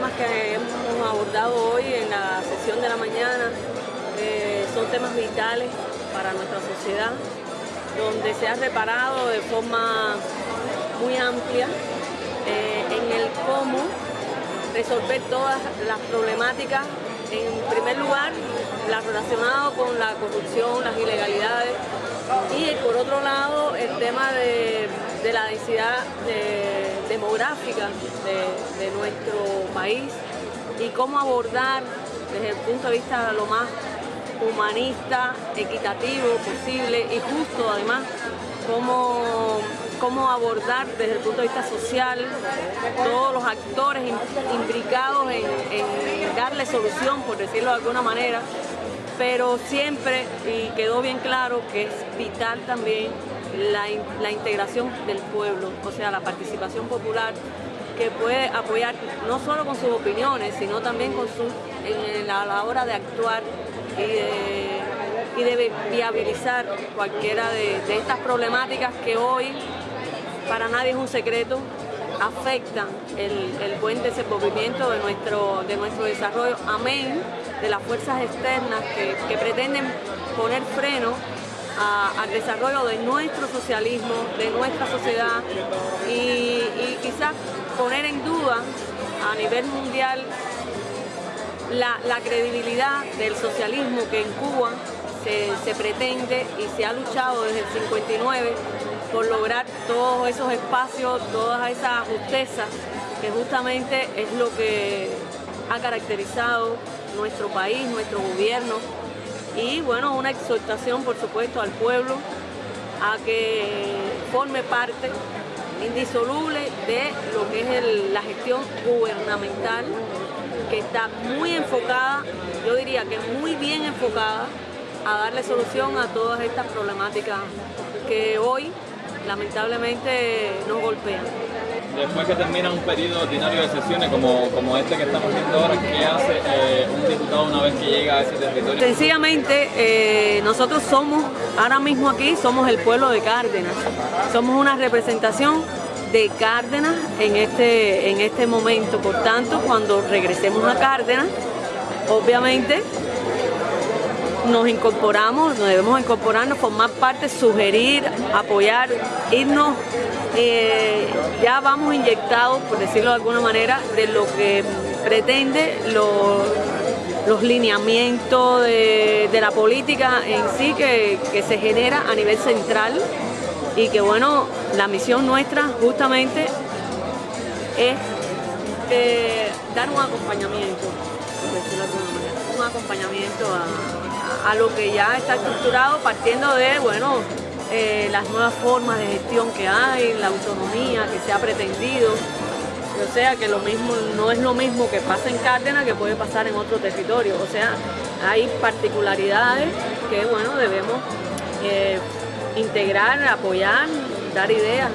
temas que hemos abordado hoy en la sesión de la mañana eh, son temas vitales para nuestra sociedad, donde se ha reparado de forma muy amplia eh, en el cómo resolver todas las problemáticas. En primer lugar, las relacionadas con la corrupción, las ilegalidades y por otro lado el tema de, la densidad demográfica de, nuestro país y cómo abordar desde el punto de vista lo más humanista, equitativo posible y justo además, cómo, cómo abordar desde el punto de vista social todos los actores implicados en, en darle solución, por decirlo de alguna manera, pero siempre, y quedó bien claro, que es vital también la, integración del pueblo, o sea, la participación popular que puede apoyar no solo con sus opiniones, sino también con su, a la hora de actuar y de, viabilizar cualquiera de, estas problemáticas que hoy para nadie es un secreto, afectan el, buen desenvolvimiento de nuestro, de nuestro desarrollo. Amén de las fuerzas externas que, pretenden poner freno al desarrollo de nuestro socialismo, de nuestra sociedad y, quizás poner en duda a nivel mundial la, credibilidad del socialismo que en Cuba se, se, pretende y se ha luchado desde el 59 por lograr todos esos espacios, todas esas justezas que justamente es lo que ha caracterizado nuestro país, nuestro gobierno y bueno, una exhortación por supuesto al pueblo a que forme parte indisoluble de lo que es la gestión gubernamental que está muy enfocada, yo diría que muy bien enfocada a darle solución a todas estas problemáticas que hoy lamentablemente nos golpean después que termina un periodo ordinario de sesiones como, como este que estamos viendo ahora, ¿qué hace eh, un diputado una vez que llega a ese territorio? Sencillamente, eh, nosotros somos, ahora mismo aquí, somos el pueblo de Cárdenas. Somos una representación de Cárdenas en este, en este momento. Por tanto, cuando regresemos a Cárdenas, obviamente nos incorporamos, nos debemos incorporarnos, formar parte, sugerir, apoyar, irnos, eh, ya vamos inyectados, por decirlo de alguna manera, de lo que pretende los lineamientos de, la política en sí que, se genera a nivel central y que bueno, la misión nuestra justamente es eh, dar un acompañamiento, por decirlo de alguna manera, un acompañamiento a a lo que ya está estructurado partiendo de, bueno, eh, las nuevas formas de gestión que hay, la autonomía que se ha pretendido. O sea que lo mismo no es lo mismo que pasa en Cárdenas que puede pasar en otro territorio. O sea, hay particularidades que bueno debemos eh, integrar, apoyar, dar ideas.